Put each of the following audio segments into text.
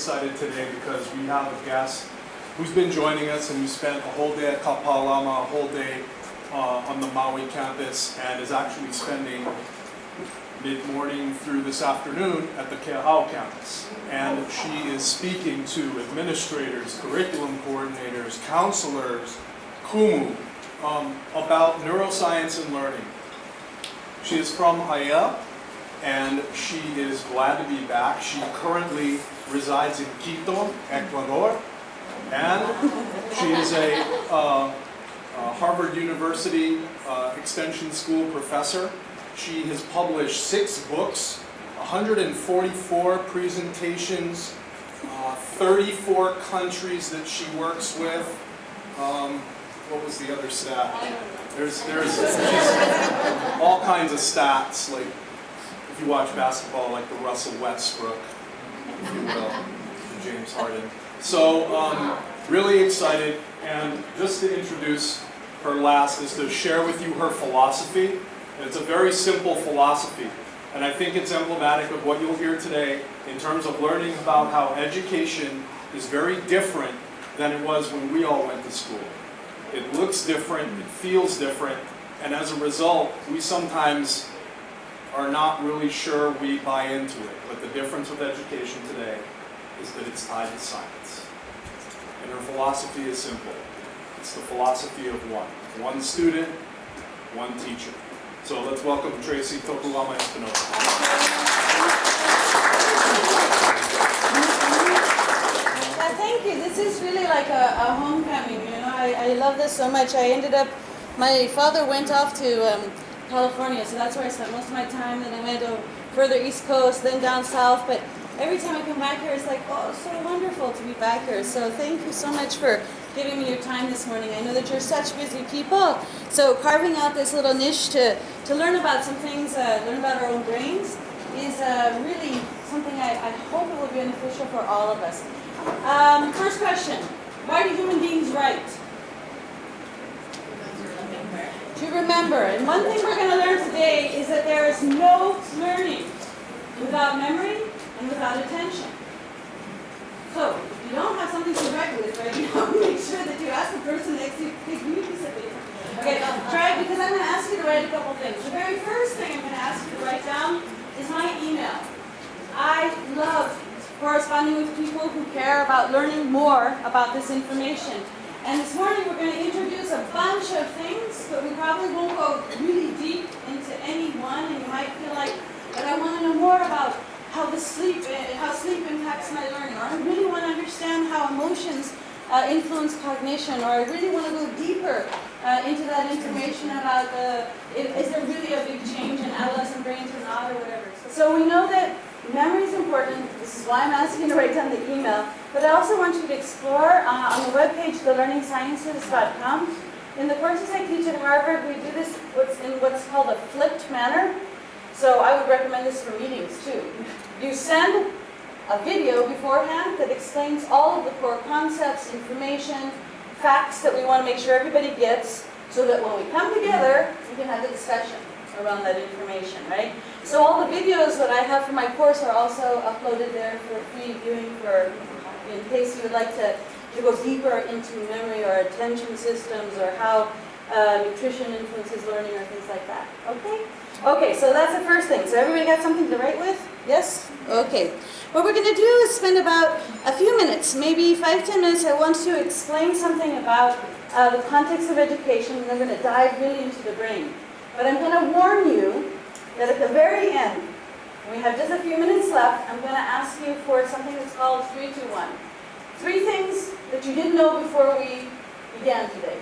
excited today because we have a guest who's been joining us and who spent a whole day at Kapalama, a whole day uh, on the Maui campus, and is actually spending mid-morning through this afternoon at the Keaau campus. And she is speaking to administrators, curriculum coordinators, counselors, kumu, um, about neuroscience and learning. She is from Haia, and she is glad to be back. She currently resides in Quito, Ecuador, and she is a uh, uh, Harvard University uh, Extension School professor. She has published six books, 144 presentations, uh, 34 countries that she works with. Um, what was the other stat? There's, there's all kinds of stats, like if you watch basketball, like the Russell Westbrook, if you will, James Harden. So, um, really excited, and just to introduce her last is to share with you her philosophy. And it's a very simple philosophy, and I think it's emblematic of what you'll hear today in terms of learning about how education is very different than it was when we all went to school. It looks different, it feels different, and as a result, we sometimes are not really sure we buy into it. But the difference with education today is that it's tied to science. And her philosophy is simple. It's the philosophy of one. One student, one teacher. So let's welcome Tracey Tokuhama Espinosa. Thank you. This is really like a, a homecoming, you know. I, I love this so much. I ended up, my father went off to um, California, so that's where I spent most of my time. Then I went to further east coast, then down south. But every time I come back here, it's like, oh, so wonderful to be back here. So thank you so much for giving me your time this morning. I know that you're such busy people. So carving out this little niche to, to learn about some things, uh, learn about our own brains, is uh, really something I, I hope it will be beneficial for all of us. Um, first question, why do human beings write? To remember. And one thing we're going to learn today is that there is no learning without memory and without attention. So, if you don't have something to write with right now, make sure that you ask the person next to you, hey, me a piece of paper. Okay, try it because I'm going to ask you to write a couple things. The very first thing I'm going to ask you to write down is my email. I love corresponding with people who care about learning more about this information. And this morning we're going to introduce a bunch of things, but we probably won't go really deep into any one, and you might feel like, but I want to know more about how the sleep, eh, how sleep impacts my learning, or I really want to understand how emotions uh, influence cognition, or I really want to go deeper uh, into that information about the, is, is there really a big change in adolescent brains or not, or whatever. So we know that memory is important. This is why I'm asking you to write down the email. But I also want you to explore uh, on the webpage, thelearningsciences.com. In the courses I teach at Harvard, we do this in what's called a flipped manner. So I would recommend this for meetings too. You send a video beforehand that explains all of the core concepts, information, facts that we want to make sure everybody gets so that when we come together, we can have a discussion around that information, right? So all the videos that I have for my course are also uploaded there for free viewing for, in case you would like to, to go deeper into memory or attention systems or how uh, nutrition influences learning or things like that. Okay? Okay, so that's the first thing. So everybody got something to write with? Yes? Okay. What we're going to do is spend about a few minutes, maybe five, ten minutes. I want to explain something about uh, the context of education, and then I'm going to dive really into the brain. But I'm going to warn you that at the very end, we have just a few minutes left, I'm going to ask you for something that's called 321. Three things that you didn't know before we began today.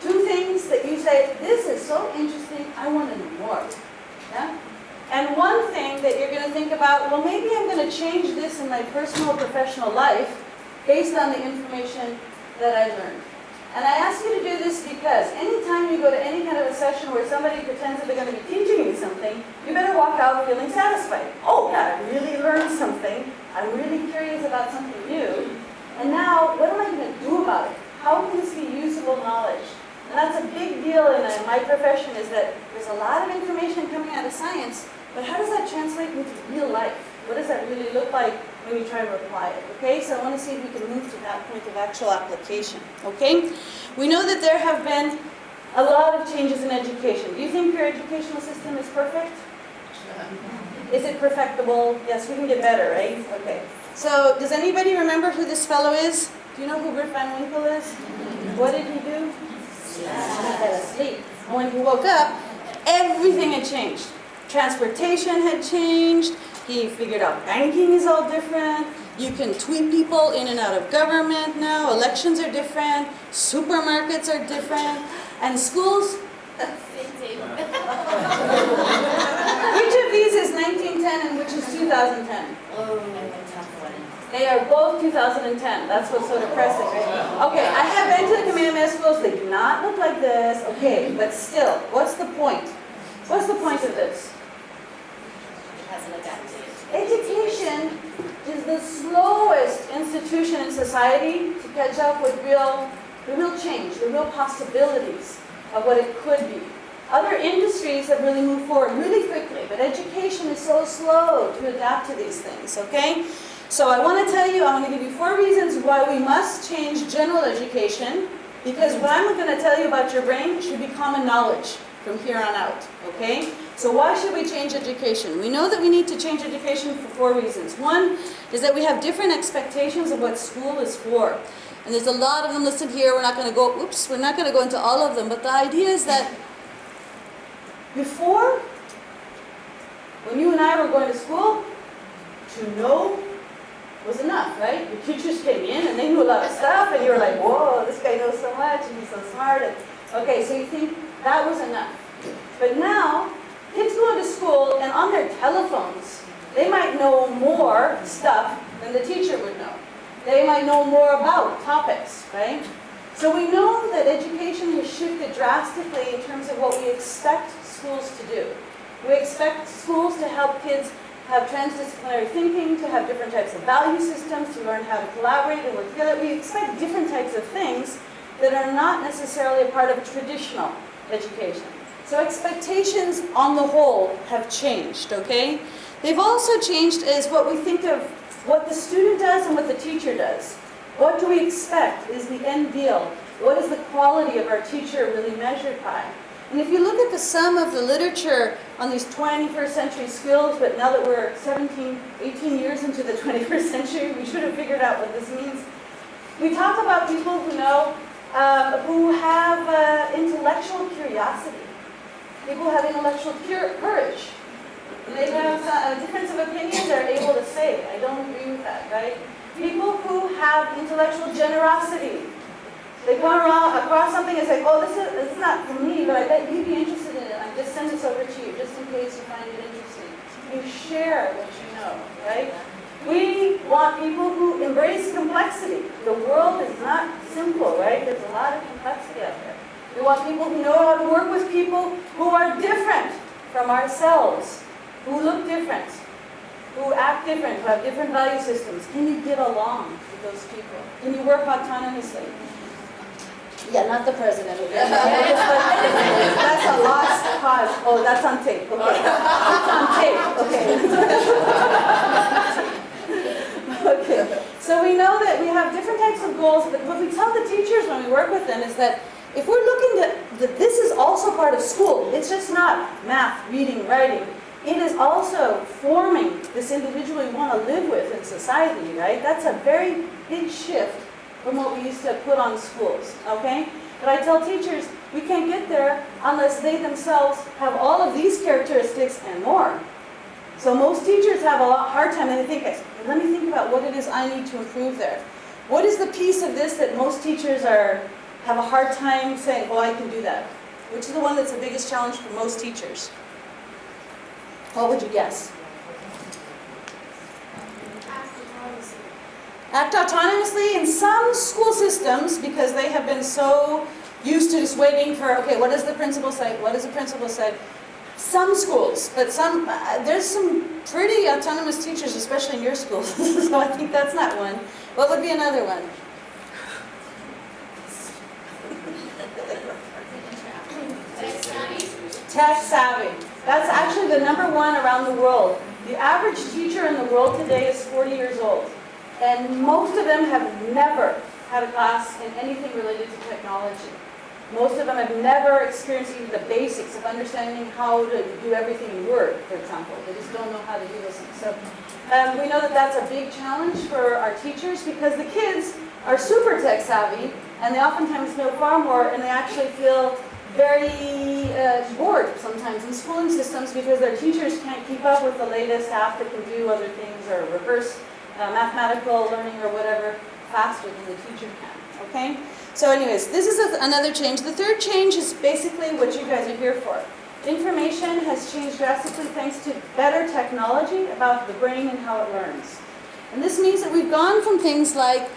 Two things that you say, this is so interesting, I want to know more. Yeah? And one thing that you're going to think about, well, maybe I'm going to change this in my personal professional life based on the information that I learned. And I ask you to do this because anytime you go to any kind of a session where somebody pretends that they're going to be teaching you something, you better walk out feeling satisfied. Oh, God, I really learned something. I'm really curious about something new. And now, what am I going to do about it? How can this be usable knowledge? And that's a big deal in uh, my profession is that there's a lot of information coming out of science, but how does that translate into real life? What does that really look like when you try to apply it, okay? So I want to see if we can move to that point of actual application, okay? We know that there have been a lot of changes in education. Do you think your educational system is perfect? Is it perfectible? Yes, we can get better, right? Okay. So, does anybody remember who this fellow is? Do you know who Rip Van Winkle is? What did he do? He fell asleep. And when he woke up, everything had changed. Transportation had changed. He figured out banking is all different. You can tweet people in and out of government now. Elections are different. Supermarkets are different. And schools, which of these is 1910 and which is 2010? They are both 2010. That's what's so depressing. Okay, I have been to the Kamehameha schools. They do not look like this. Okay, but still, what's the point? What's the point of this? Education is the slowest institution in society to catch up with real, the real change, the real possibilities of what it could be. Other industries have really moved forward really quickly, but education is so slow to adapt to these things, okay? So I want to tell you, I want to give you four reasons why we must change general education, because what I'm going to tell you about your brain should be common knowledge from here on out, okay? So why should we change education? We know that we need to change education for four reasons. One is that we have different expectations of what school is for. And there's a lot of them listed here. We're not going to go, oops, we're not going to go into all of them. But the idea is that before, when you and I were going to school, to know was enough, right? Your teachers came in and they knew a lot of stuff and you were like, whoa, this guy knows so much and he's so smart. And, okay, so you think that was enough. But now, kids go into school and on their telephones, they might know more stuff than the teacher would know. They might know more about topics, right? So we know that education has shifted drastically in terms of what we expect schools to do. We expect schools to help kids have transdisciplinary thinking, to have different types of value systems, to learn how to collaborate and work together. We expect different types of things that are not necessarily a part of traditional education. So expectations on the whole have changed, okay? They've also changed as what we think of what the student does and what the teacher does. What do we expect is the end deal? What is the quality of our teacher really measured by? And if you look at the sum of the literature on these 21st century skills, but now that we're 17, 18 years into the 21st century, we should have figured out what this means. We talk about people who know, um, who have uh, intellectual curiosity. People have intellectual courage. They have uh, a difference of opinion, they're able to say, I don't agree with that, right? People who have intellectual generosity. They come around across something and say, oh, this is, this is not for me, but I bet you'd be interested in it. I just send this over to you, just in case you find it interesting. You share what you know, right? We want people who embrace complexity. The world is not simple, right? There's a lot of complexity out there. We want people who know how to work with people who are different from ourselves, who look different, who act different, who have different value systems. Can you get along with those people? Can you work autonomously? Yeah, not the president. That's a lost cause. Oh, that's on tape. Okay. That's on tape. Okay. okay. So we know that we have different types of goals. But what we tell the teachers when we work with them is that if we're looking at that this is also part of school. It's just not math, reading, writing. It is also forming this individual you want to live with in society, right? That's a very big shift from what we used to put on schools, okay? But I tell teachers, we can't get there unless they themselves have all of these characteristics and more. So most teachers have a lot hard time and they think, let me think about what it is I need to improve there. What is the piece of this that most teachers are have a hard time saying, oh, I can do that? Which is the one that's the biggest challenge for most teachers? What would you guess? act autonomously in some school systems because they have been so used to just waiting for, okay, what does the principal say? What does the principal say? Some schools, but some, uh, there's some pretty autonomous teachers, especially in your schools, so I think that's not one. What would be another one? Tech savvy. That's actually the number one around the world The average teacher in the world today is 40 years old, and most of them have never had a class in anything related to technology. Most of them have never experienced even the basics of understanding how to do everything in Word, for example. They just don't know how to do those things. So um, we know that that's a big challenge for our teachers because the kids are super tech savvy and they oftentimes know far more and they actually feel very uh, bored sometimes in schooling systems because their teachers can't keep up with the latest app that can do other things or reverse uh, mathematical learning or whatever faster than the teacher can, okay? So anyways, this is a, another change. The third change is basically what you guys are here for. Information has changed drastically thanks to better technology about the brain and how it learns. And this means that we've gone from things like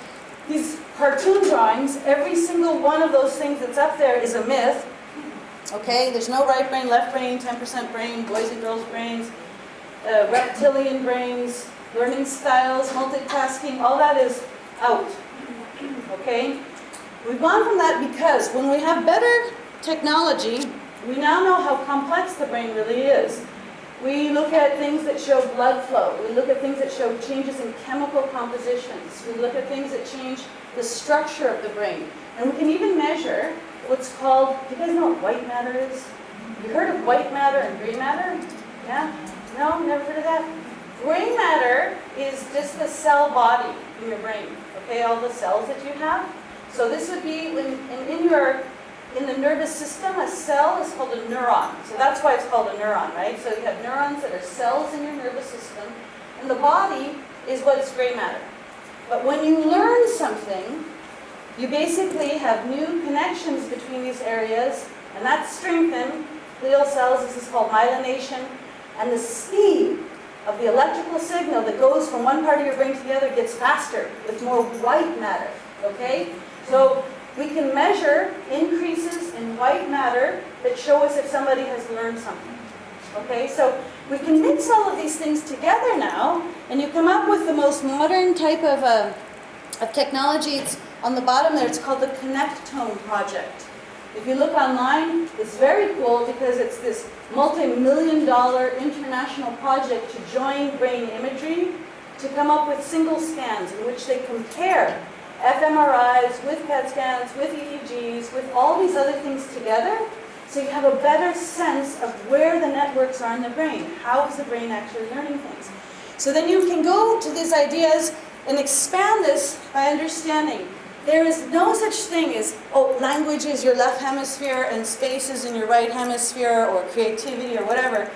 these cartoon drawings, every single one of those things that's up there is a myth. Okay, there's no right brain, left brain, 10% brain, boys and girls brains, uh, reptilian brains, learning styles, multitasking, all that is out. Okay? We've gone from that because when we have better technology, we now know how complex the brain really is. We look at things that show blood flow. We look at things that show changes in chemical compositions. We look at things that change the structure of the brain. And we can even measure what's called, do you guys know what white matter is? You heard of white matter and gray matter? Yeah? No? Never heard of that? Gray matter is just the cell body in your brain. Okay, all the cells that you have. So this would be in, in your in the nervous system, a cell is called a neuron. So that's why it's called a neuron, right? So you have neurons that are cells in your nervous system, and the body is what's gray matter. But when you learn something, you basically have new connections between these areas, and that's strengthened. Glial cells, this is called myelination, and the speed of the electrical signal that goes from one part of your brain to the other gets faster with more white matter, okay? So we can measure increases in white matter that show us if somebody has learned something. Okay, so we can mix all of these things together now, and you come up with the most modern type of, uh, of technology. It's on the bottom there, it's called the Connectome Project. If you look online, it's very cool because it's this multi-million dollar international project to join brain imagery to come up with single scans in which they compare fMRIs, with PET scans, with EEGs, with all these other things together, so you have a better sense of where the networks are in the brain. How is the brain actually learning things? So then you can go to these ideas and expand this by understanding there is no such thing as, oh, language is your left hemisphere and space is in your right hemisphere or creativity or whatever.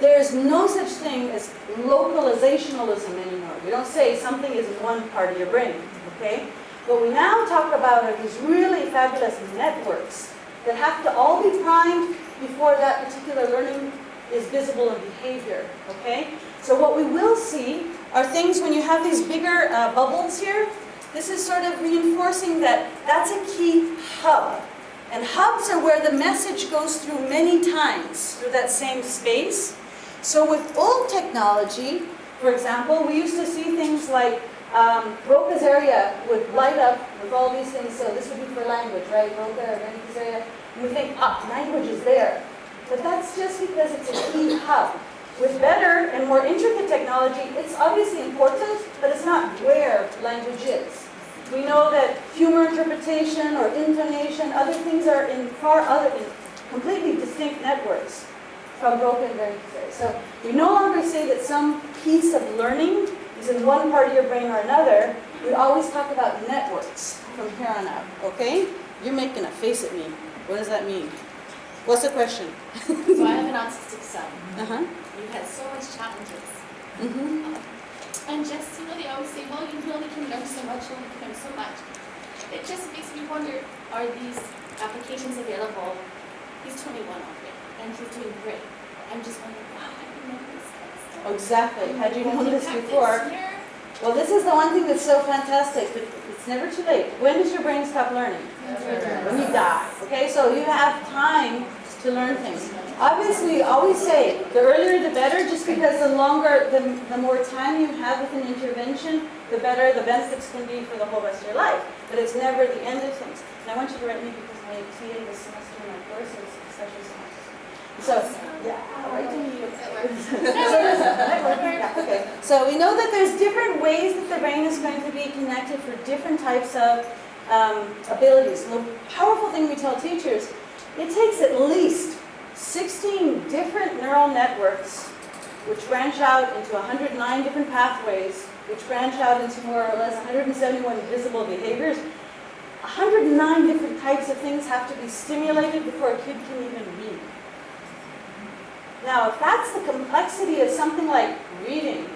There is no such thing as localizationalism anymore. We don't say something is in one part of your brain, okay? What we now talk about are these really fabulous networks that have to all be primed before that particular learning is visible in behavior, okay? So what we will see are things when you have these bigger uh, bubbles here, this is sort of reinforcing that that's a key hub. And hubs are where the message goes through many times through that same space. So with old technology, for example, we used to see things like um, Broca's area would light up with all these things. So this would be for language, right? Broca Broca's area. We think, ah, language is there. But that's just because it's a key hub. With better and more intricate technology, it's obviously important, but it's not where language is. We know that humor interpretation or intonation, other things are in far other, in completely distinct networks from Broca's areas. So we no longer say that some piece of learning is in one part of your brain or another. We always talk about networks from here on out, okay? You're making a face at me. What does that mean? What's the question? So I have an autistic son. Uh-huh. We've had so much challenges. Mm-hmm. Um, and just, you know, they always say, well, you really can learn so much, you only can learn so much. It just makes me wonder, are these applications available? He's 21 already, and he's doing great. I'm just wondering, wow, I didn't know this stuff. Exactly. Had you known this before? Well, this is the one thing that's so fantastic, but it's never too late. When does your brain stop learning? When you die. Okay, so you have time to learn things. Obviously, always say the earlier the better, just because the longer, the, the more time you have with an intervention, the better the benefits can be for the whole rest of your life. But it's never the end of things. And I want you to write me because I TA this semester in my course is special semester. So Yeah, right to me. So there's- yeah, okay. So we know that there's different ways that the brain is going to be connected for different types of um, abilities. And the powerful thing we tell teachers, it takes at least 16 different neural networks which branch out into 109 different pathways, which branch out into more or less 171 visible behaviors. 109 different types of things have to be stimulated before a kid can even read. Now, if that's the complexity of something like reading,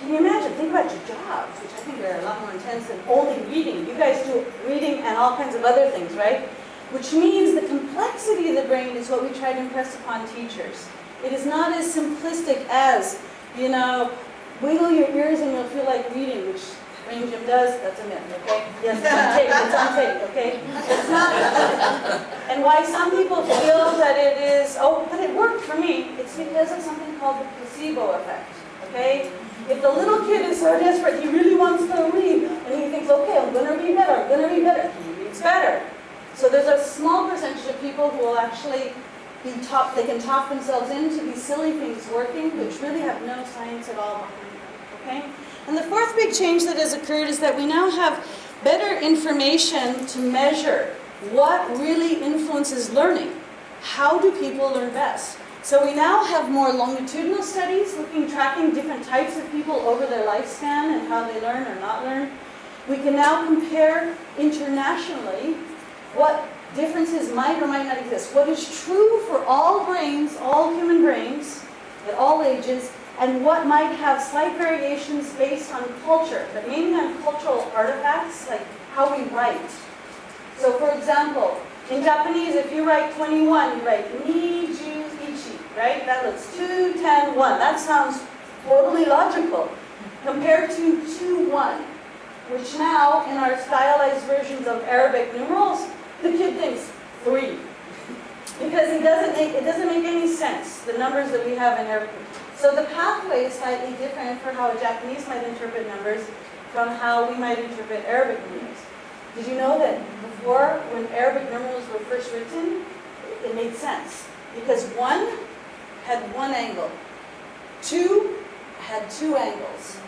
can you imagine? Think about your jobs, which I think are a lot more intense than only reading. You guys do reading and all kinds of other things, right? Which means the complexity of the brain is what we try to impress upon teachers. It is not as simplistic as, you know, wiggle your ears and you'll feel like reading, which Brain Gym does, that's a myth, okay? Yes, it's on tape, it's on tape, okay? It's not. And why some people feel that it is, oh, but it worked for me, it's because of something called the placebo effect, okay? If the little kid is so desperate, he really wants to read, and he thinks, okay, I'm gonna read better, I'm gonna read better, he reads better. So there's a small percentage of people who will actually be taught, they can talk themselves into these silly things working, which really have no science at all behind them, okay? And the fourth big change that has occurred is that we now have better information to measure what really influences learning. How do people learn best? So we now have more longitudinal studies looking, tracking different types of people over their lifespan and how they learn or not learn. We can now compare internationally what differences might or might not exist. What is true for all brains, all human brains, at all ages, and what might have slight variations based on culture, but mainly on cultural artifacts, like how we write. So for example, in Japanese, if you write 21, you write ni, ju, ichi, right? That looks 2, 10, 1. That sounds totally logical. Compared to 2, 1, which now, in our stylized versions of Arabic numerals, the kid thinks 3. Because it doesn't make, it doesn't make any sense, the numbers that we have in Arabic. So the pathway is slightly different for how a Japanese might interpret numbers from how we might interpret Arabic numerals. Did you know that before, when Arabic numerals were first written, it made sense? Because one had one angle, two had two angles,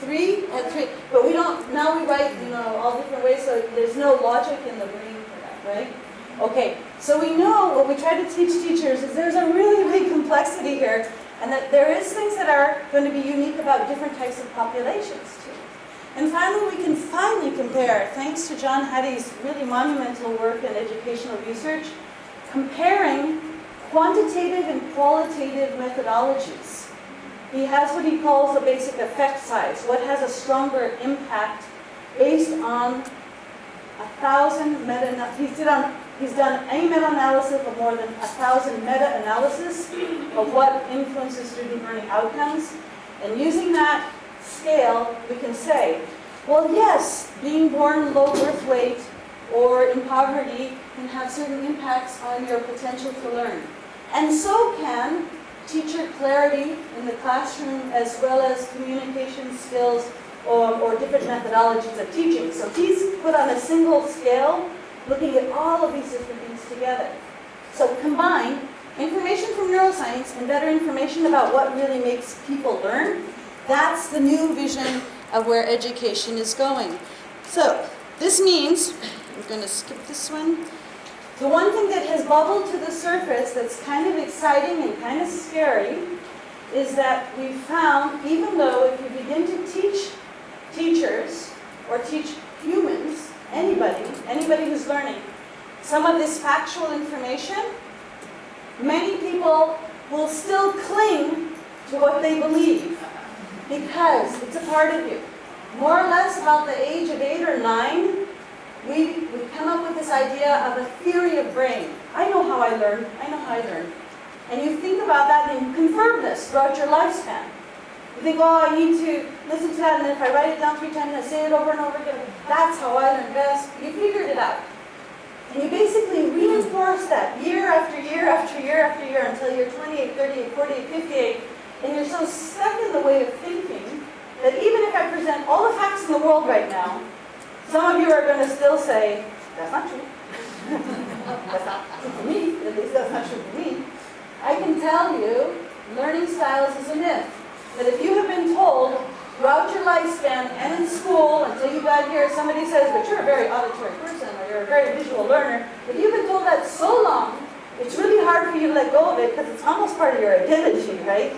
three had three, but we don't, now we write, you know, all different ways, so there's no logic in the brain right? Okay, so we know what we try to teach teachers is there's a really big complexity here, and that there is things that are going to be unique about different types of populations too. And finally, we can finally compare, thanks to John Hattie's really monumental work in educational research, comparing quantitative and qualitative methodologies. He has what he calls a basic effect size, what has a stronger impact based on a thousand meta, he's, on, he's done a meta-analysis of more than a thousand meta-analysis of what influences student learning outcomes. And using that scale, we can say, well, yes, being born low birth weight or in poverty can have certain impacts on your potential to learn. And so can teacher clarity in the classroom as well as communication skills or, or different methodologies of teaching. So he's put on a single scale looking at all of these different things together. So combine information from neuroscience and better information about what really makes people learn. That's the new vision of where education is going. So this means, I'm going to skip this one. The one thing that has bubbled to the surface that's kind of exciting and kind of scary is that we found, even though if you begin to teach teachers or teach humans, anybody, anybody who's learning, some of this factual information, many people will still cling to what they believe because it's a part of you. More or less about the age of eight or nine, we, we come up with this idea of a theory of brain. I know how I learn, I know how I learn. And you think about that and you confirm this throughout your lifespan. You think, oh, I need to listen to that, and if I write it down three times and I say it over and over again, that's how I learn best. You figured it out. And you basically reinforce that year after year after year after year until you're 28, 38, 48, 58, and you're so stuck in the way of thinking that even if I present all the facts in the world right now, some of you are going to still say, that's not true. that's not true for me, at least that's not true for me. I can tell you, learning styles is a myth. That if you have been told throughout your lifespan and in school until you got here, somebody says, but you're a very auditory person or you're a very visual learner, if you've been told that so long, it's really hard for you to let go of it because it's almost part of your identity, right?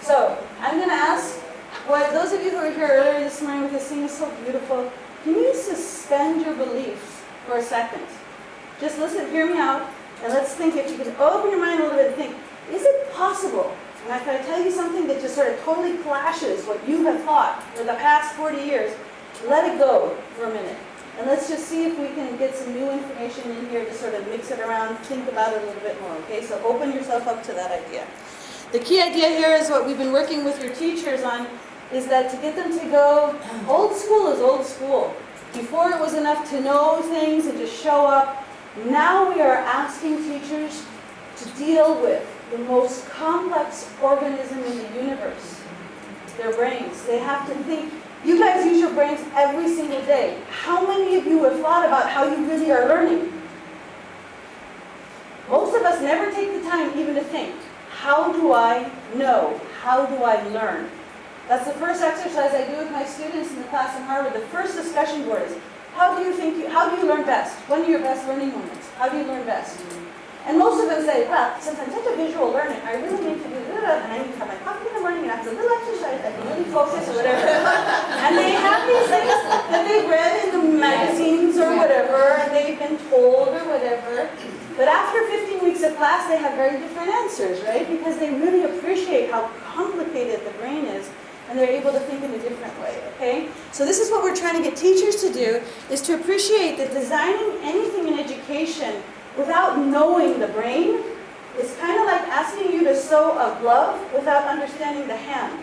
So I'm going to ask, well, those of you who were here earlier this morning with this thing is so beautiful, can you suspend your beliefs for a second? Just listen, hear me out, and let's think, if you can open your mind a little bit and think, is it possible and if I tell you something that just sort of totally clashes what you have thought for the past 40 years, let it go for a minute. And let's just see if we can get some new information in here to sort of mix it around, think about it a little bit more, okay? So open yourself up to that idea. The key idea here is what we've been working with your teachers on, is that to get them to go, old school is old school. Before it was enough to know things and just show up. Now we are asking teachers to deal with the most complex organism in the universe, their brains. They have to think. You guys use your brains every single day. How many of you have thought about how you really are learning? Most of us never take the time even to think, how do I know? How do I learn? That's the first exercise I do with my students in the class in Harvard. The first discussion board is, how do you think you, how do you learn best? When are your best learning moments? How do you learn best? And most of them say, well, since I'm such a visual learner, I really need to do that, and I need to have my coffee in the morning, and after a little exercise, I can really focus or whatever. and they have these things that they've read in the magazines or whatever, and they've been told or whatever. But after 15 weeks of class, they have very different answers, right? Because they really appreciate how complicated the brain is and they're able to think in a different way, okay? So this is what we're trying to get teachers to do, is to appreciate that designing anything in education without knowing the brain it's kind of like asking you to sew a glove without understanding the hand.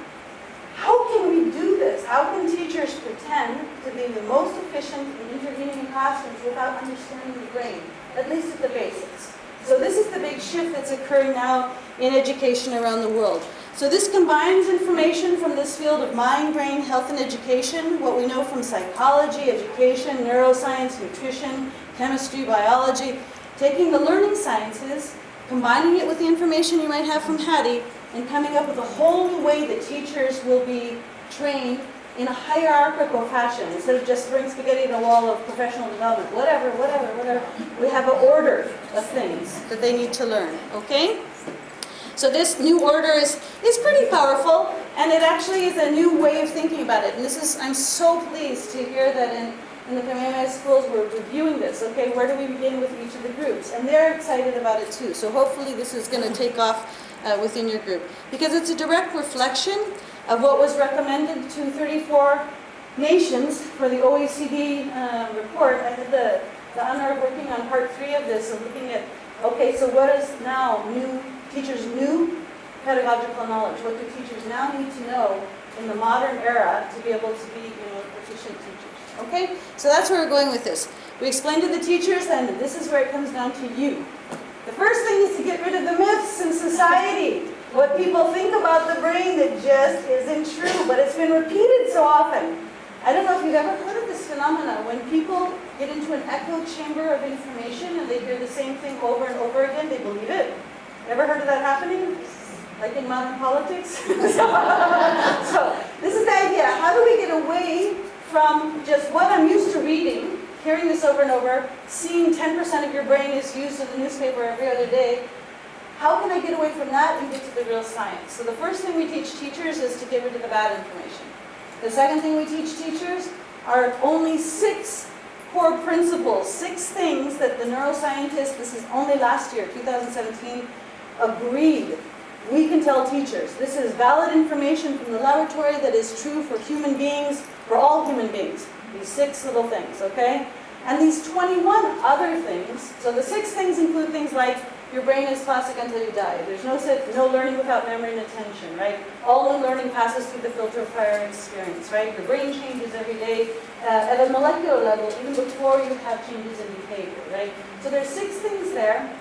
How can we do this? How can teachers pretend to be the most efficient in intervening in classrooms without understanding the brain, at least at the basics? So this is the big shift that's occurring now in education around the world. So this combines information from this field of mind, brain, health, and education, what we know from psychology, education, neuroscience, nutrition, chemistry, biology, taking the learning sciences, combining it with the information you might have from Hattie, and coming up with a whole new way that teachers will be trained in a hierarchical fashion, instead of just throwing spaghetti at a wall of professional development, whatever, whatever, whatever. We have an order of things that they need to learn, okay? So this new order is, is pretty powerful, and it actually is a new way of thinking about it. And this is, I'm so pleased to hear that in in the Kamehameha schools, we're reviewing this. Okay, where do we begin with each of the groups? And they're excited about it too. So hopefully this is going to take off uh, within your group. Because it's a direct reflection of what was recommended to 34 nations for the OECD uh, report. I had the, the honor of working on part three of this and looking at, okay, so what is now new, teachers' new pedagogical knowledge? What do teachers now need to know in the modern era to be able to be, you know, efficient? Okay? So that's where we're going with this. We explained to the teachers, and this is where it comes down to you. The first thing is to get rid of the myths in society. What people think about the brain that just isn't true, but it's been repeated so often. I don't know if you've ever heard of this phenomenon. When people get into an echo chamber of information and they hear the same thing over and over again, they believe it. Ever heard of that happening? Like in modern politics? so, this is the idea. How do we get away from just what I'm used to reading, hearing this over and over, seeing 10% of your brain is used in the newspaper every other day, how can I get away from that and get to the real science? So the first thing we teach teachers is to get rid of the bad information. The second thing we teach teachers are only six core principles, six things that the neuroscientists, this is only last year, 2017, agreed we can tell teachers. This is valid information from the laboratory that is true for human beings for all human beings. These six little things, okay? And these 21 other things, so the six things include things like your brain is plastic until you die. There's no, no learning without memory and attention, right? All learning passes through the filter of prior experience, right? Your brain changes every day uh, at a molecular level, even before you have changes in behavior, right? So there's six things there.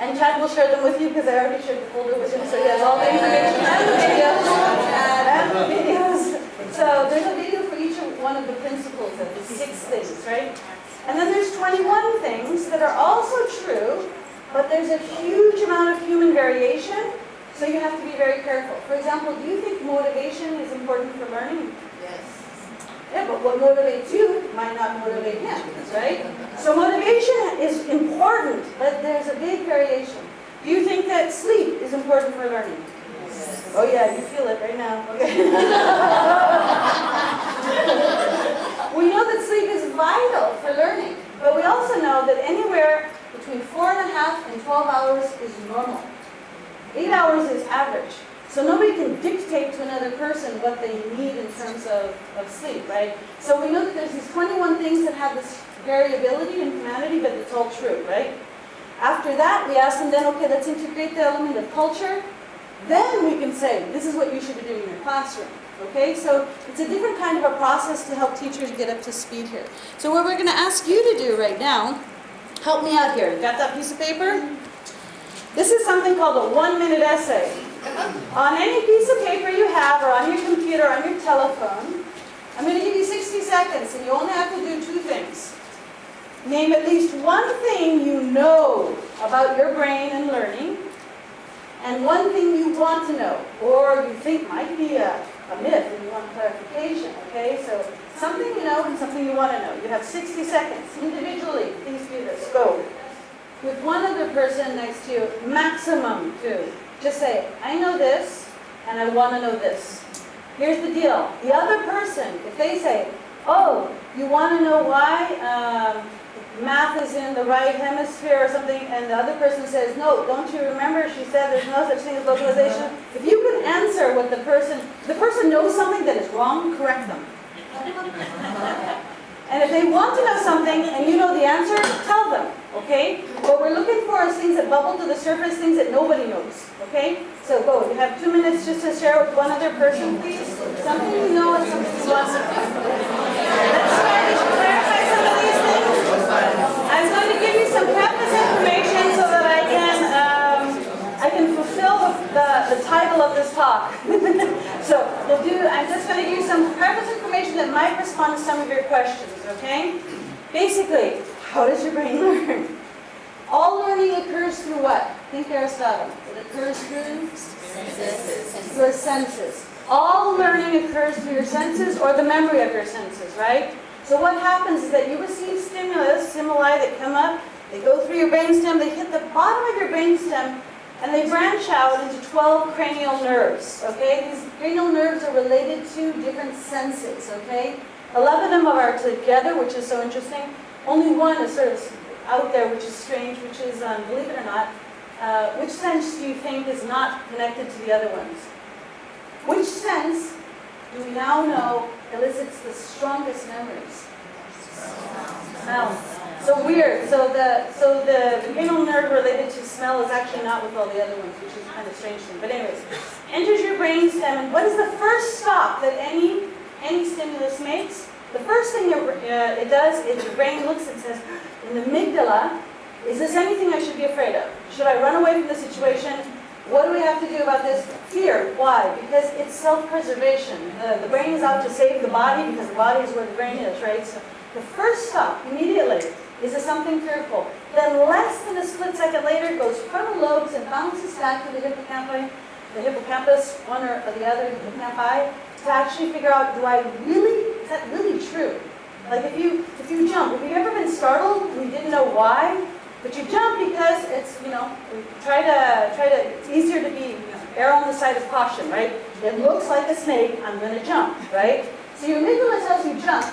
And Chad will share them with you because I already shared the folder with him, so he has all the information and the videos. And videos. So there's a video for each of one of the principles of the six things, right? And then there's 21 things that are also true But there's a huge amount of human variation, so you have to be very careful. For example, do you think motivation is important for learning? Yes. Yeah, but what motivates you might not motivate him, right? So motivation is important, but there's a big variation. Do you think that sleep is important for learning? Oh yeah, you feel it right now. Okay. we know that sleep is vital for learning, but we also know that anywhere between four and a half and 12 hours is normal. Eight hours is average. So nobody can dictate to another person what they need in terms of, of sleep, right? So we know that there's these 21 things that have this variability in humanity, but it's all true, right? After that, we ask them then, okay, let's integrate the element of culture. Then we can say, this is what you should be doing in your classroom. Okay, so it's a different kind of a process to help teachers get up to speed here. So what we're going to ask you to do right now, help me out here. Got that piece of paper? This is something called a one-minute essay. On any piece of paper you have, or on your computer, or on your telephone, I'm going to give you 60 seconds, and you only have to do two things. Name at least one thing you know about your brain and learning, and one thing you want to know, or you think might be a, a myth and you want clarification, okay? So something you know and something you want to know. You have 60 seconds individually. Please do this. Go. With one other person next to you, maximum two. Just say, I know this, and I want to know this. Here's the deal. The other person, if they say, oh, you want to know why um, math is in the right hemisphere or something, and the other person says, no, don't you remember she said there's no such thing as localization? If you can answer what the person, the person knows something that is wrong, correct them. And if they want to know something and you know the answer, tell them, okay? What we're looking for is things that bubble to the surface, things that nobody knows, okay? So go, you have two minutes just to share with one other person, please. Something you know and something you want. Let's try to clarify some of these. I'm going to give you some preface information so that I can, um, I can fulfill the, the, the title of this talk. so we'll do, I'm just going to give you some preface information that might respond to some of your questions, okay? Basically, how does your brain learn? All learning occurs through what? Think Aristotle. It occurs through your senses. All learning occurs through your senses or the memory of your senses, right? So what happens is that you receive stimulus, stimuli that come up, they go through your brainstem, they hit the bottom of your brainstem, and they branch out into 12 cranial nerves, okay? These cranial nerves are related to different senses, okay? 11 of them are together, which is so interesting. Only one is sort of out there, which is strange, which is, um, believe it or not, uh, which sense do you think is not connected to the other ones? Which sense we now know elicits the strongest memories? Smell. So weird. So the so the cranial nerve related to smell is actually not with all the other ones, which is kind of strange thing. But anyways, enters your brainstem, and what is the first stop that any any stimulus makes? The first thing your, uh, it does is the brain looks and says, in the amygdala, is this anything I should be afraid of? Should I run away from the situation? What do we have to do about this? Fear. Why? Because it's self-preservation. The, the brain is out to save the body because the body is where the brain is, right? So the first stop, immediately, is it something fearful? Then less than a split second later, goes frontal lobes and bounces back to the hippocampus, the hippocampus, one or the other hippocampi, to actually figure out, do I really, is that really true? Like if you, if you jump, have you ever been startled, we didn't know why, but you jump because it's, you know, try to, try to, it's easier to be, err on the side of caution, right? It looks like a snake, I'm gonna jump, right? So your amygdala tells you jump,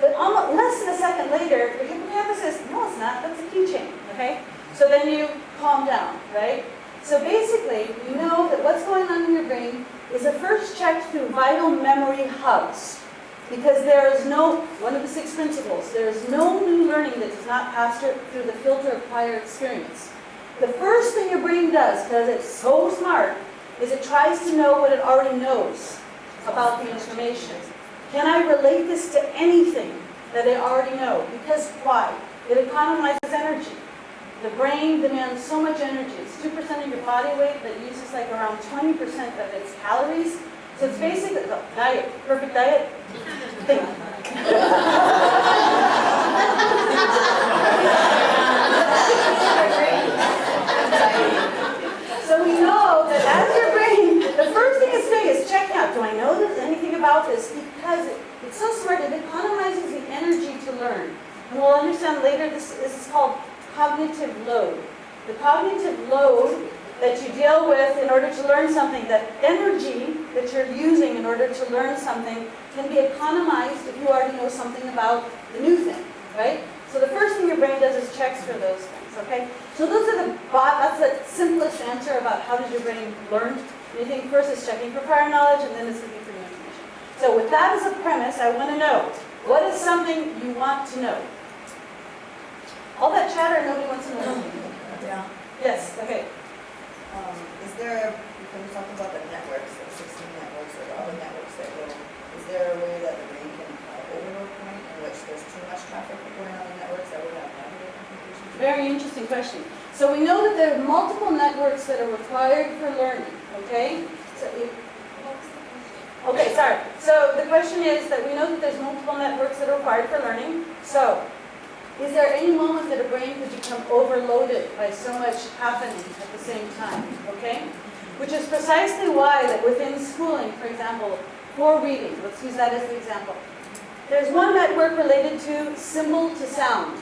but almost less than a second later, your hippocampus says, no it's not, that's a keychain, okay? So then you calm down, right? So basically, you know that what's going on in your brain is a first check through vital memory hubs. Because there is no, one of the six principles, there is no new learning that does not pass through the filter of prior experience. The first thing your brain does, because it's so smart, is it tries to know what it already knows about the information. Can I relate this to anything that I already know? Because why? It economizes energy. The brain demands so much energy. It's 2% of your body weight that uses like around 20% of its calories. So it's basically the diet, perfect diet. So we know that as your brain, the first thing it's saying is check out. Do I know this, anything about this? Because it's so smart, it economizes the energy to learn. And we'll understand later, this, this is called cognitive load. The cognitive load that you deal with in order to learn something, that energy that you're using in order to learn something can be economized if you already know something about the new thing, right? So the first thing your brain does is checks for those things, okay? So those are the, that's the simplest answer about how does your brain learn. Anything first is checking for prior knowledge and then it's looking for new information. So with that as a premise, I want to know, what is something you want to know? All that chatter, nobody wants to know. Yeah. Yes, okay. Um, is there, when you talk about the networks, the sixteen networks or the other networks that go, is there a way that the brain can uh, overload point in which there's too much traffic going on the networks that would have negative implications? Question. So we know that there are multiple networks that are required for learning, okay? So if? Okay, sorry. So the question is that we know that there's multiple networks that are required for learning. So is there any moment that a brain could become overloaded by so much happening at the same time, okay? Which is precisely why that within schooling, for example, for reading, let's use that as the example. There's one network related to symbol to sound,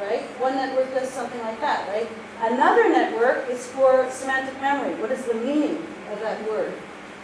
right? One network does something like that, right? Another network is for semantic memory. What is the meaning of that word?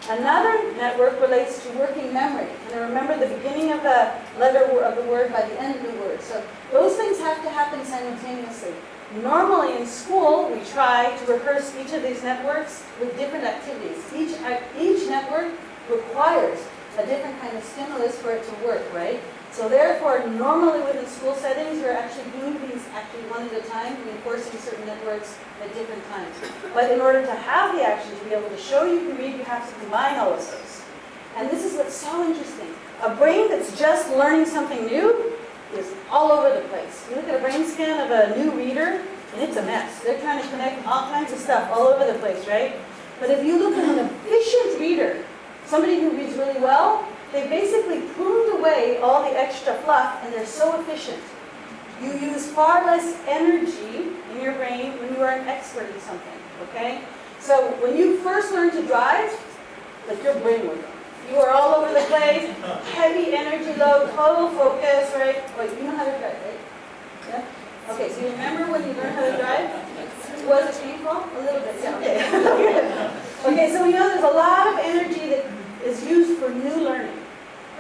Another network relates to working memory. And I remember the beginning of the letter of the word by the end of the word. So those things have to happen simultaneously. Normally in school, we try to rehearse each of these networks with different activities. Each, each network requires a different kind of stimulus for it to work, right? So therefore, normally within school settings, you're actually doing things actually one at a time, reinforcing certain networks at different times. But in order to have the action, to be able to show you can read, you have to combine all of those. And this is what's so interesting. A brain that's just learning something new is all over the place. You look at a brain scan of a new reader, and it's a mess. They're trying to connect all kinds of stuff all over the place, right? But if you look at an efficient reader, somebody who reads really well, they basically pruned away all the extra fluff, and they're so efficient. You use far less energy in your brain when you are an expert in something, okay? So when you first learn to drive, like your brain will go. You are all over the place, heavy energy load, total focus, right? Wait, you know how to drive, right? Yeah? Okay, so you remember when you learned how to drive? Was it painful? A little bit, yeah, okay. Okay, so we know there's a lot of energy that is used for new learning.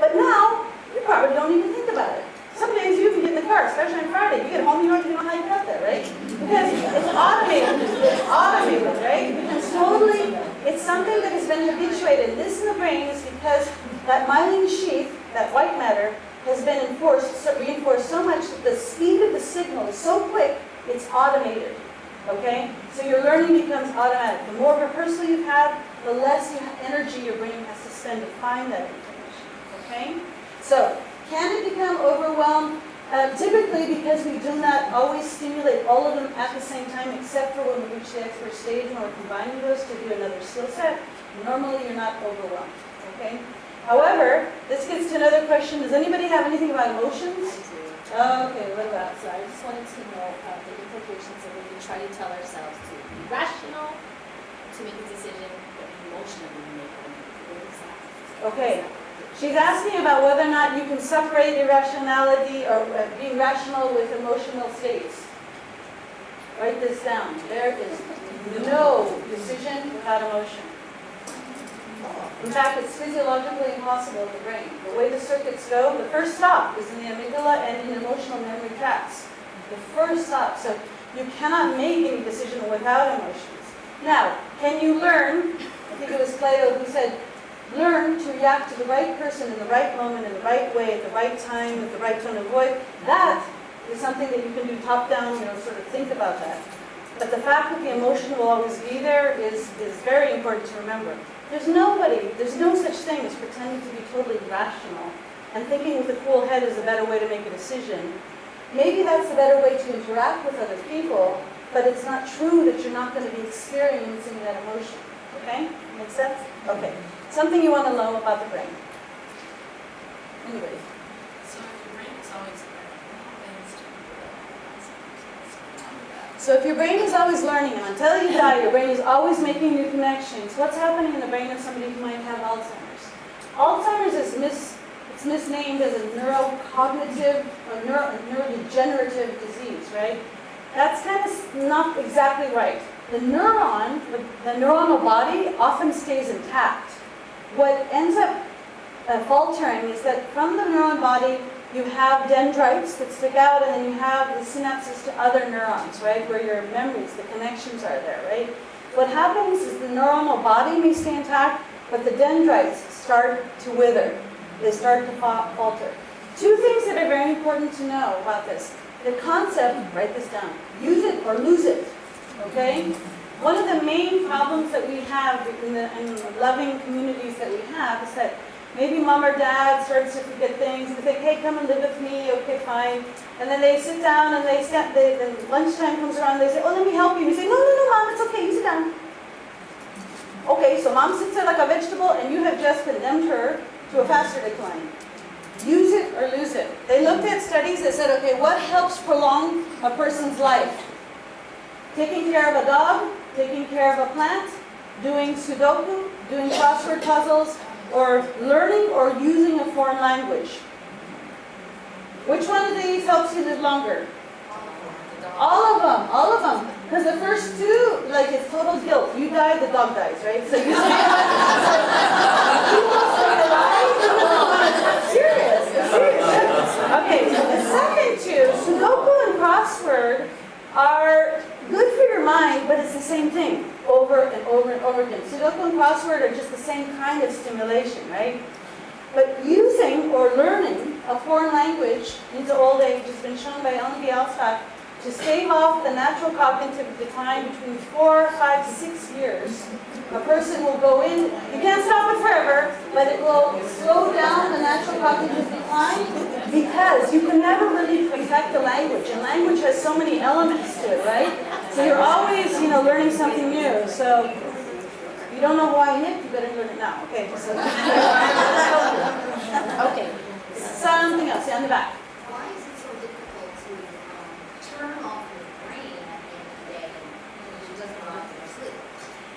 But now, you probably don't even think about it. Some days you can get in the car, especially on Friday. You get home, you don't even know how you got there, right? Because it's automated. It's automated, right? It's totally, it's something that has been habituated. This in the brain is because that myelin sheath, that white matter, has been enforced, so- reinforced so much that the speed of the signal is so quick, it's automated. Okay? So your learning becomes automatic. The more rehearsal you have, the less energy your brain has to spend to find that. Okay? So, can it become overwhelmed? Uh, typically, because we do not always stimulate all of them at the same time, except for when we reach the expert stage and we're combining those to do another skill set. Normally, you're not overwhelmed. Okay? However, this gets to another question. Does anybody have anything about emotions? Oh, okay, what about? So I just wanted to know uh, the implications of when we try to tell ourselves to be rational, to make a decision, but emotionally we make one. What is that? Okay. She's asking about whether or not you can separate irrationality or uh, being rational with emotional states. Write this down. There is no decision without emotion. In fact, it's physiologically impossible in the brain. The way the circuits go, the first stop is in the amygdala and in emotional memory tracks. The first stop. So you cannot make any decision without emotions. Now, can you learn? I think it was Plato who said, learn to react to the right person in the right moment, in the right way, at the right time, with the right tone of voice. That is something that you can do top down, you know, sort of think about that. But the fact that the emotion will always be there is, is very important to remember. There's nobody, there's no such thing as pretending to be totally rational and thinking with a cool head is a better way to make a decision. Maybe that's a better way to interact with other people, but it's not true that you're not going to be experiencing that emotion. Okay? Make sense? Okay. Something you want to know about the brain. Anybody? So if your brain is always learning things to what's going on that? So if your brain is always learning, until you die, your brain is always making new connections, what's happening in the brain of somebody who might have Alzheimer's? Alzheimer's is mis, it's misnamed as a neurocognitive, or neuro, neurodegenerative disease, right? That's kind of not exactly right. The neuron, the, the neuronal body often stays intact. What ends up uh, faltering is that from the neuron body, you have dendrites that stick out, and then you have the synapses to other neurons, right? Where your memories, the connections are there, right? What happens is the neuronal body may stay intact, but the dendrites start to wither. They start to fa- falter. Two things that are very important to know about this. The concept, write this down, use it or lose it, okay? One of the main problems that we have in the, in the loving communities that we have is that maybe mom or dad starts to forget things, and they think, hey, come and live with me, okay, fine. And then they sit down and they stand, they, then lunchtime comes around, they say, oh, let me help you. And you say, no, no, no, mom, it's okay, you sit down. Okay, so mom sits there like a vegetable, and you have just condemned her to a faster decline. Use it or lose it. They looked at studies that said, okay, what helps prolong a person's life? Taking care of a dog, taking care of a plant, doing Sudoku, doing crossword puzzles, or learning or using a foreign language. Which one of these helps you live longer? All of them, all of them. Because the first two, like it's total guilt. You die, the dog dies, right? So you stay alive. People stay alive. Serious, serious. Okay, so the second two, Sudoku and crossword, are good for your mind, but it's the same thing over and over and over again. Sudoku and crossword are just the same kind of stimulation, right? But using or learning a foreign language into old age has been shown by Ellen B. to stave off the natural cognitive decline between four, five, six years. A person will go in, you can't stop it forever, but it will slow down the natural cognitive decline because you can never really perfect the language, and language has so many elements to it, right? So you're always, you know, learning something new. So you don't know why hip, you better learn it now. Okay. So, okay. Something else. Yeah, on the back. Why is it so difficult to um, turn off your brain at the end of the day when it doesn't allow you to sleep?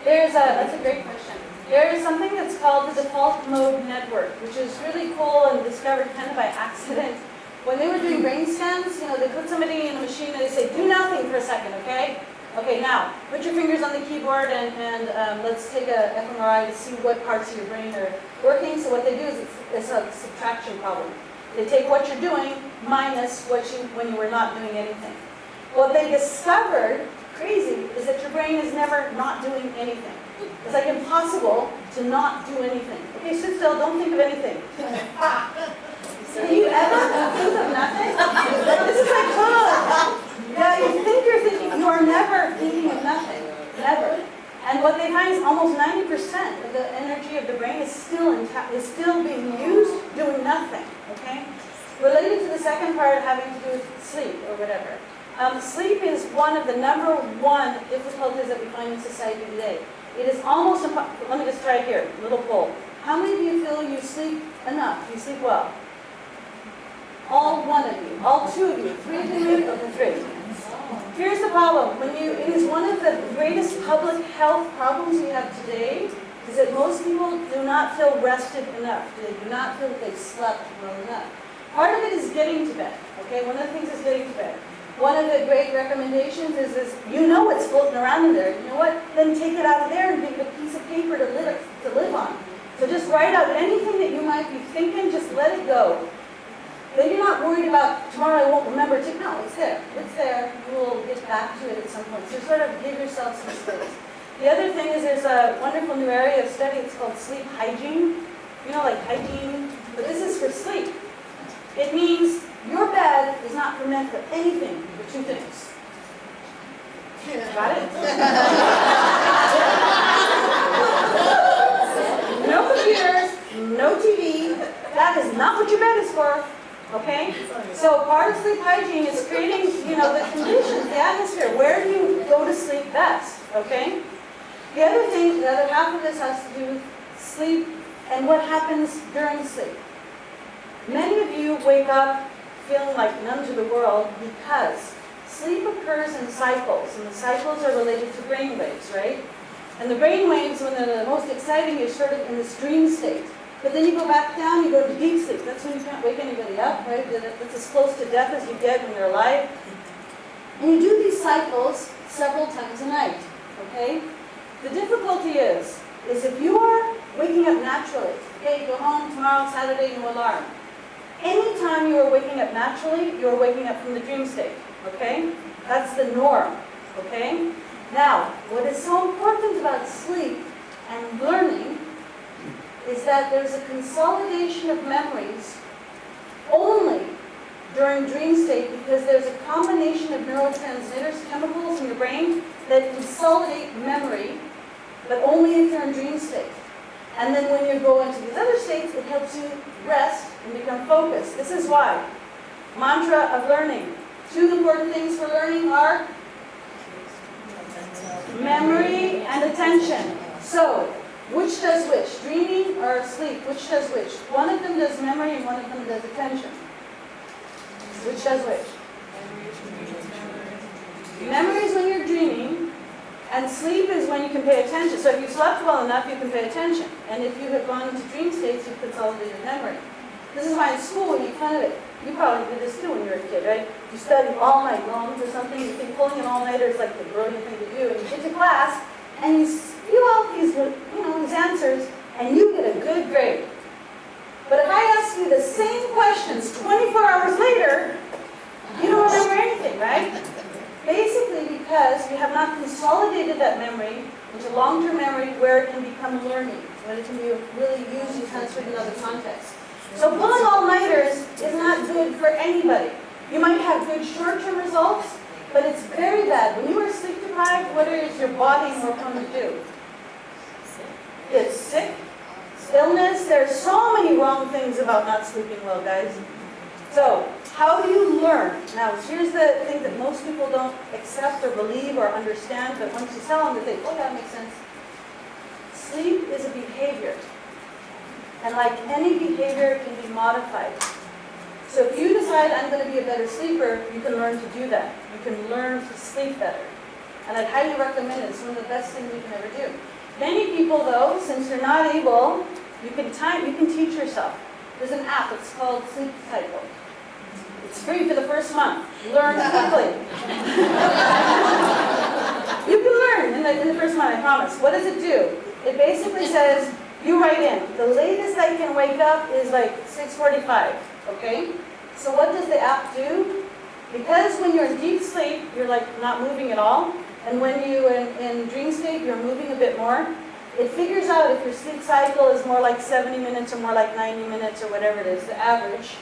There's a, that's a great question. There is something that's called the default mode network, which is really cool and discovered kind of by accident. When they were doing brain scans, you know, they put somebody in a machine and they say, do nothing for a second, okay? Okay, now, put your fingers on the keyboard and, and um, let's take a fMRI to see what parts of your brain are working. So what they do is it's, it's a subtraction problem. They take what you're doing minus what you, when you were not doing anything. What they discovered, crazy, is that your brain is never not doing anything. It's like impossible to not do anything. Okay, sit still, don't think of anything. Can you ever think of nothing? This is like total. Yeah, you think you're thinking, you are never thinking of nothing. Never. And what they find is almost 90% of the energy of the brain is still intact, is still being used doing nothing. Okay? Related to the second part having to do with sleep or whatever. Um, sleep is one of the number one difficulties that we find in society today. It is almost impossible. Let me just try it here. Little poll. How many of you feel you sleep enough? You sleep well? All one of you. All two of you. Three of you three. Here's the problem. When you, it is one of the greatest public health problems we have today is that most people do not feel rested enough. They do not feel that they've slept well enough. Part of it is getting to bed. Okay, one of the things is getting to bed. One of the great recommendations is, is you know what's floating around in there. You know what? Then take it out of there and it a piece of paper to live, to live on. So just write out anything that you might be thinking, just let it go. Then you're not worried about tomorrow I won't remember to. No, it's there. It's there. You will get back to it at some point. So sort of give yourself some space. The other thing is there's a wonderful new area of study. It's called sleep hygiene. You know, like hygiene. But this is for sleep. It means your bed is not meant for anything but two things. Got it? No computers, no TV. That is not what your bed is for. Okay? So part of sleep hygiene is creating, you know, the conditions, the atmosphere. Where do you go to sleep best? Okay? The other thing, the other half of this has to do with sleep and what happens during sleep. Many of you wake up feeling like none to the world because sleep occurs in cycles, and the cycles are related to brain waves, right? And the brain waves, when they're the most exciting, you're sort of in this dream state. But then you go back down, you go to deep sleep. That's when you can't wake anybody up, right? That- That's as close to death as you get when you're alive. And you do these cycles several times a night, okay? The difficulty is, is if you are waking up naturally, okay, you go home tomorrow, Saturday, no alarm. Anytime you are waking up naturally, you are waking up from the dream state, okay? That's the norm, okay? Now, what is so important about sleep and learning is that there's a consolidation of memories only during dream state because there's a combination of neurotransmitters, chemicals in your brain that consolidate memory, but only if you're in dream state. And then when you go into these other states, it helps you rest and become focused. This is why. Mantra of learning. Two important things for learning are memory and attention. So, which does which? Dreaming or sleep? Which does which? One of them does memory and one of them does attention. Which does which? Memory is when you're dreaming, and sleep is when you can pay attention. So if you slept well enough, you can pay attention. And if you have gone into dream states, you've consolidated memory. This is why in school, you kind of, you probably did this too when you were a kid, right? You study all night long for something, you think pulling an all-nighter is like the brilliant thing to do, and you get to class, and you spew out these, you know, these answers, and you get a good grade. But if I ask you the same questions 24 hours later, you don't remember anything, right? Basically because you have not consolidated that memory into long-term memory where it can become learning, when it can be really used and transferred in other contexts. So pulling all-nighters is not good for anybody. You might have good short-term results, but it's very bad. When you are sleep deprived, what is your body more prone to do? It's sick, illness. There's so many wrong things about not sleeping well, guys. So, how do you learn? Now, here's the thing that most people don't accept or believe or understand, but once you tell them, they think, oh, that makes sense. Sleep is a behavior. And like any behavior, it can be modified. So if you decide I'm going to be a better sleeper, you can learn to do that. You can learn to sleep better. And I'd highly recommend it. It's one of the best things you can ever do. Many people, though, since you're not able, you can time, you can teach yourself. There's an app. It's called Sleep Cycle. It's free for the first month. Learn quickly. you can learn in the, in the first month, I promise. What does it do? It basically says, you write in, the latest I can wake up is like 6.45, okay? So what does the app do? Because when you're in deep sleep, you're like not moving at all, and when you in, in dream state, you're moving a bit more, it figures out if your sleep cycle is more like 70 minutes or more like 90 minutes or whatever it is, the average,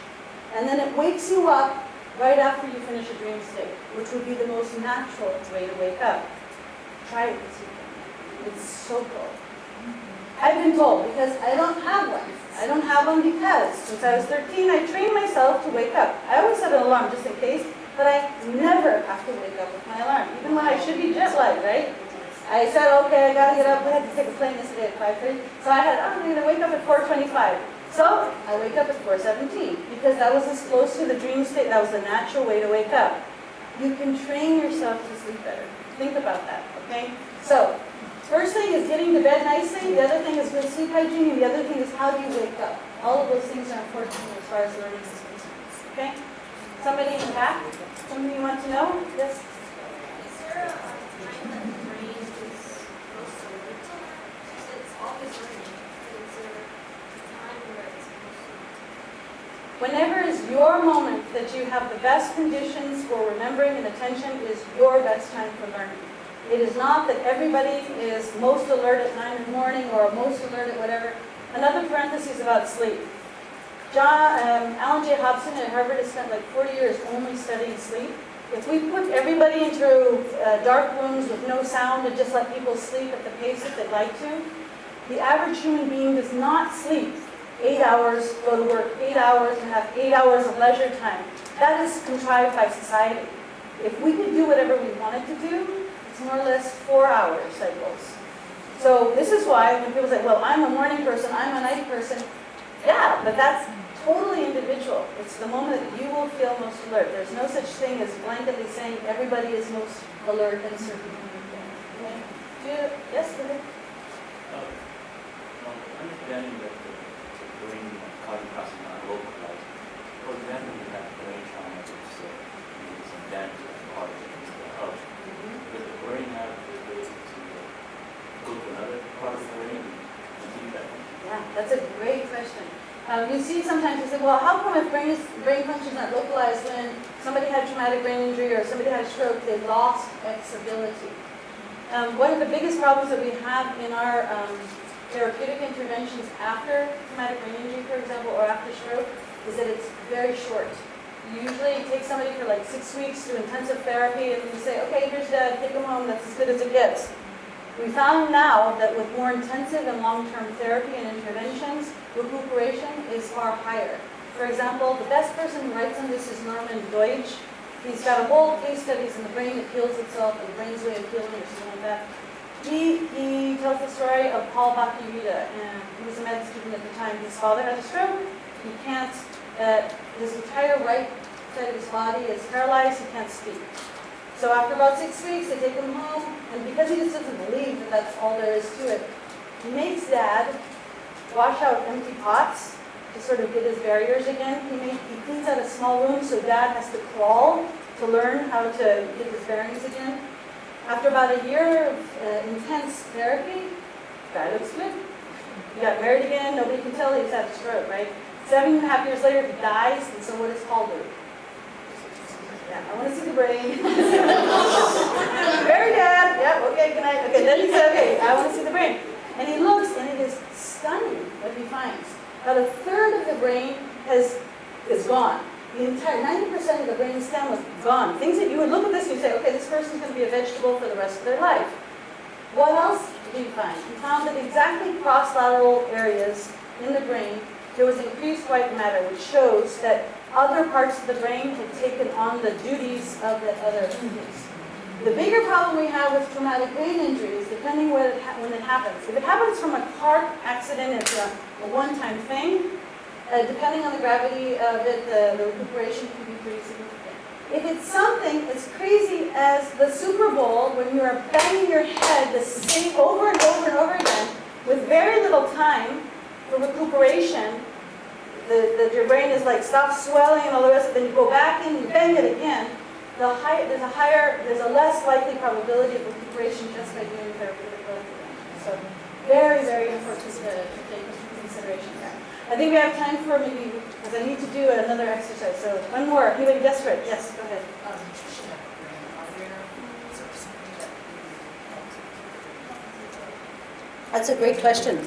and then it wakes you up right after you finish a dream state, which would be the most natural way to wake up. Try it this weekend. It's so cool. I've been told, because I don't have one. I don't have one because since I was 13, I trained myself to wake up. I always set an alarm just in case, but I never have to wake up with my alarm, even when I should be jet lagged, right? I said, okay, I gotta get up. I had to take a plane yesterday at 5.30. So I had, I'm gonna wake up at 4.25. So I wake up at 4.17 because that was as close to the dream state. That was the natural way to wake up. You can train yourself to sleep better. Think about that, okay? So First thing is getting to bed nicely, the other thing is good sleep hygiene, and the other thing is how do you wake up? All of those things are important as far as learning is concerned. Okay? Somebody in the back? Something you want to know? Yes? Is there a time that the brain is supposed to learning. Is there a time where it's supposed to? Whenever is your moment that you have the best conditions for remembering and attention is your best time for learning. It is not that everybody is most alert at 9 in the morning or most alert at whatever. Another parenthesis about sleep. John, um, Alan J. Hobson at Harvard has spent like 40 years only studying sleep. If we put everybody into uh, dark rooms with no sound and just let people sleep at the pace that they'd like to, the average human being does not sleep eight hours, go to work eight hours, and have eight hours of leisure time. That is contrived by society. If we could do whatever we wanted to do, it's more or less four-hour cycles. So this is why when people say, well, I'm a morning person, I'm a night person, yeah, but that's totally individual. It's the moment that you will feel most alert. There's no such thing as blanketly saying everybody is most alert in certain. Okay? Do you, yes, go ahead. Uh, understanding that brain causing process not localized. For example, you have brain trauma, uh, you know, some damage to the heart, it's the heart. Does the brain have the ability to uh, go to another part of the brain and keep that? Yeah, that's a great question. Um, you see sometimes you say, well, how come if brain, is, brain function is not localized when somebody had traumatic brain injury or somebody had a stroke, they lost X ability? Um, one of the biggest problems that we have in our um, therapeutic interventions after traumatic brain injury, for example, or after stroke, is that it's very short. You usually take somebody for like six weeks to intensive therapy and you say, okay, here's dad, take him home, that's as good as it gets. We found now that with more intensive and long-term therapy and interventions, recuperation is far higher. For example, the best person who writes on this is Norman Doidge. He's got a whole case studies in the brain, that heals itself, and the brain's way of healing or something like that. He, he tells the story of Paul Bach-y-Rita, and he was a med student at the time. His father had a stroke. He can't, uh, his entire right side of his body is paralyzed, he can't speak. So after about six weeks, they take him home, and because he just doesn't believe that that's all there is to it, he makes dad wash out empty pots to sort of get his barriers again. He, make, he cleans out a small room so dad has to crawl to learn how to get his bearings again. After about a year of uh, intense therapy, guy looks good. He got married again, nobody can tell he's had a stroke, right? Seven and a half years later, he dies, and so what Paul do? Yeah, I want to see the brain. Very dad. Yeah, okay, good night. Okay, then he said, okay, I want to see the brain. And he looks, and it is stunning what he finds. About a third of the brain has is gone. The entire 90% of the brain stem was gone. Things that you would look at this and you say, okay, this person's going to be a vegetable for the rest of their life. What else did he find? He found that exactly cross-lateral areas in the brain, there was increased white matter, which shows that other parts of the brain had taken on the duties of the other entities. The bigger problem we have with traumatic brain injuries, depending when it, when it happens, if it happens from a car accident, it's a, a one-time thing, uh, depending on the gravity of it, the, the recuperation can be pretty significant. If it's something as crazy as the Super Bowl, when you are banging your head the same over and over and over again, with very little time for recuperation, the, the, your brain is like stops swelling and all the rest, then you go back in, you bang it again, the high, there's a higher, there's a less likely probability of recuperation just by doing therapeutic. So very, very important to, to take into consideration there. I think we have time for maybe, because I need to do another exercise. So one more. Anybody desperate? Yes, go ahead. Um, are there, is there something that That's a great question.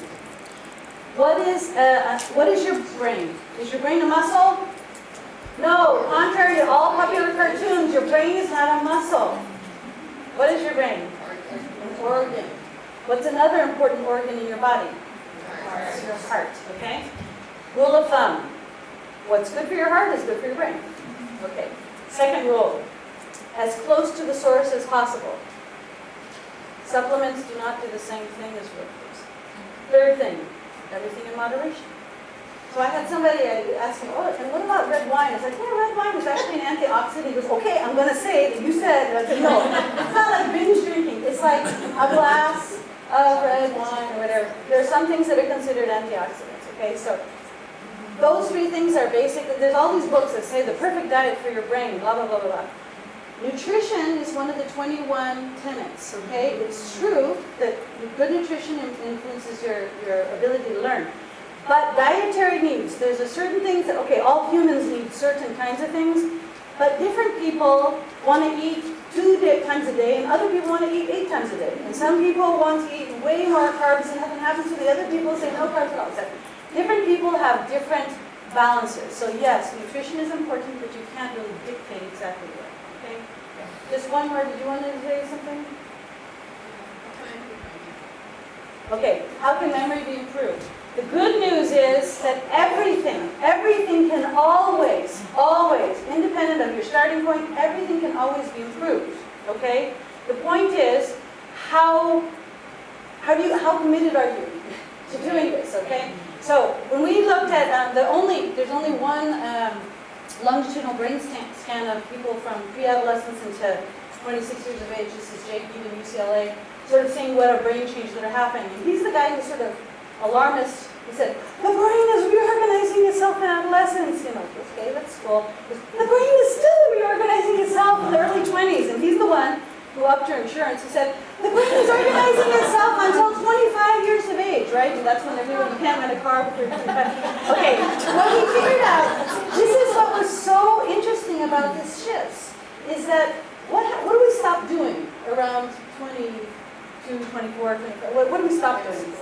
What is, uh, uh, what is your brain? Is your brain a muscle? No, contrary to all popular cartoons, your brain is not a muscle. What is your brain? An organ. What's another important organ in your body? Your heart, okay? Rule of thumb. What's good for your heart is good for your brain. Okay. Second rule. As close to the source as possible. Supplements do not do the same thing as real foods. Third thing, everything in moderation. So I had somebody uh, ask me, oh, and what about red wine? I was like, yeah, red wine is actually an antioxidant. He goes, okay, I'm going to say that you said, I said, no. It's not like binge drinking. It's like a glass of red wine or whatever. There are some things that are considered antioxidants, okay? So those three things are basic. There's all these books that say the perfect diet for your brain, blah, blah, blah, blah, blah. Nutrition is one of the 21 tenets, okay? It's true that good nutrition influences your, your ability to learn. But dietary needs, there's a certain things that, okay, all humans need certain kinds of things, but different people want to eat two times a day, and other people want to eat eight times a day. And some people want to eat way more carbs, and nothing happens to the other people say no carbs at all. Different people have different balances. So yes, nutrition is important, but you can't really dictate exactly what. Okay. Just one more. Did you want to say something? Okay. How can memory be improved? The good news is that everything, everything can always, always, independent of your starting point, everything can always be improved. Okay? The point is, how, how do you, how committed are you to doing this? Okay? So when we looked at um, the only, there's only one um, longitudinal brain scan of people from pre-adolescence into 26 years of age. This is Jay Giedd, UCLA, sort of seeing what are brain changes that are happening. And he's the guy who sort of alarmist He said, the brain is reorganizing itself in adolescence. You know, okay, that's cool. The brain is still reorganizing itself in the early 20s. And he's the one who upped her insurance. He said, the brain is organizing itself until 25 years of age, right? And that's when everyone, can't rent a car before 25. Okay, what he figured out, this is what was so interesting about this shifts, is that what, what do we stop doing around 22, 24, 25? What, what do we stop doing?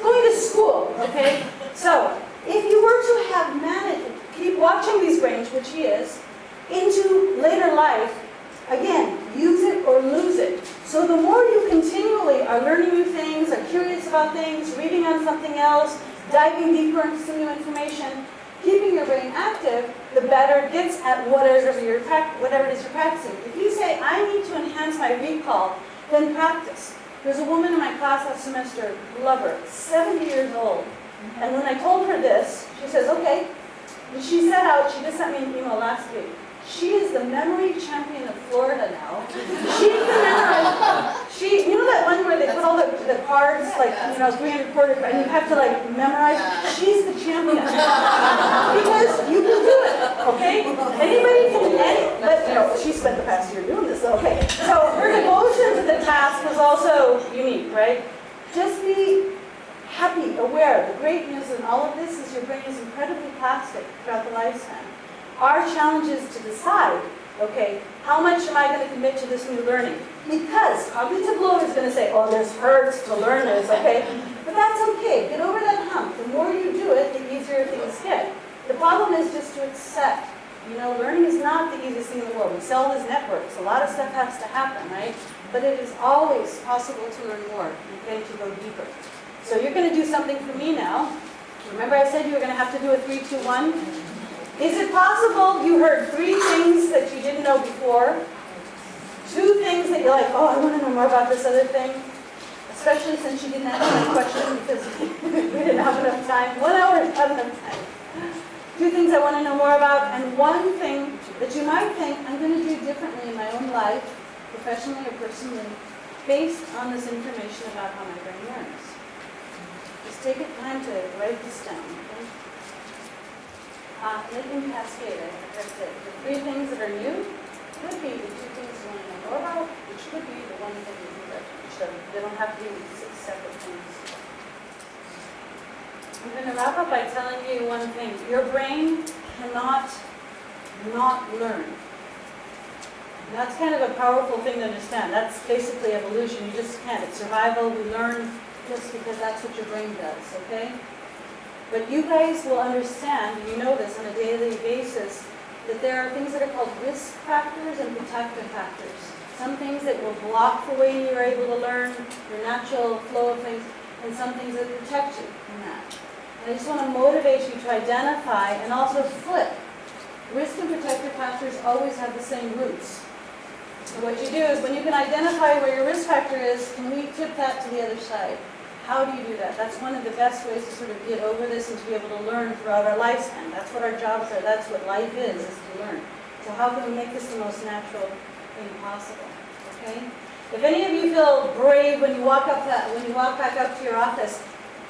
Going to school, okay? So, if you were to have managed, keep watching these brains, which he is, into later life, again, use it or lose it. So the more you continually are learning new things, are curious about things, reading on something else, diving deeper into some new information, keeping your brain active, the better it gets at whatever you're whatever it is you're practicing. If you say, I need to enhance my recall, then practice. There's a woman in my class last semester, love her, 70 years old. And when I told her this, she says, okay. And she set out, she just sent me an email last week. She is the memory champion of Florida now. She can memorize, she, you know that one where they put all the, the cards, like, you know, 300 quarter, and you have to like memorize? She's the champion. Because you can do it, okay? Anybody can, any, but, you know, she spent the past year doing this, okay? So her devotion to the task was also unique, right? Just be happy, aware. The great news in all of this is your brain is incredibly plastic throughout the lifespan. Our challenge is to decide, okay, how much am I going to commit to this new learning? Because cognitive load is going to say, oh, this hurts to learn this, okay? But that's okay. Get over that hump. The more you do it, the easier things get. The problem is just to accept. You know, learning is not the easiest thing in the world. We sell these networks. A lot of stuff has to happen, right? But it is always possible to learn more, okay, to go deeper. So you're going to do something for me now. Remember I said you were going to have to do a three, two, one? Is it possible you heard three things that you didn't know before? Two things that you're like, oh, I want to know more about this other thing? Especially since you didn't answer my question because we didn't have enough time. One hour is not enough time. Two things I want to know more about, and one thing that you might think I'm going to do differently in my own life, professionally or personally, based on this information about how my brain learns. Just take it time to write this down. Uh, them cascade. The three things that are new could be the two things you want to know about, which could be the one thing you can write. So they don't have to be six separate things. I'm going to wrap up by telling you one thing. Your brain cannot not learn. And that's kind of a powerful thing to understand. That's basically evolution. You just can't. It's survival. We learn just because that's what your brain does, okay? But you guys will understand, you know this on a daily basis, that there are things that are called risk factors and protective factors. Some things that will block the way you're able to learn, your natural flow of things, and some things that protect you from that. And I just want to motivate you to identify and also flip. Risk and protective factors always have the same roots. So what you do is when you can identify where your risk factor is, can we tip that to the other side? How do you do that? That's one of the best ways to sort of get over this and to be able to learn throughout our lifespan. That's what our jobs are. That's what life is, is to learn. So how can we make this the most natural thing possible? Okay? If any of you feel brave when you walk up that when you walk back up to your office,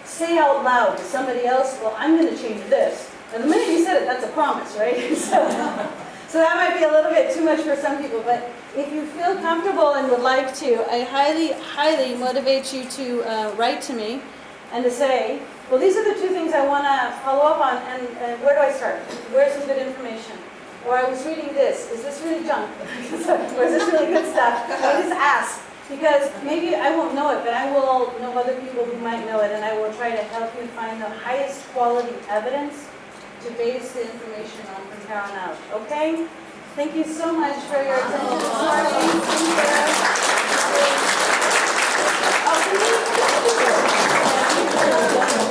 say out loud to somebody else, well, I'm going to change this. And the minute you said it, that's a promise, right? so, so that might be a little bit too much for some people, but if you feel comfortable and would like to, I highly, highly motivate you to uh, write to me and to say, well, these are the two things I want to follow up on, and, and where do I start? Where's some good information? Or I was reading this, is this really junk? or is this really good stuff? I just ask. Because maybe I won't know it, but I will know other people who might know it, and I will try to help you find the highest quality evidence to base the information on from here on out. Okay? Thank you so much for your attention this morning. Thank you. Oh,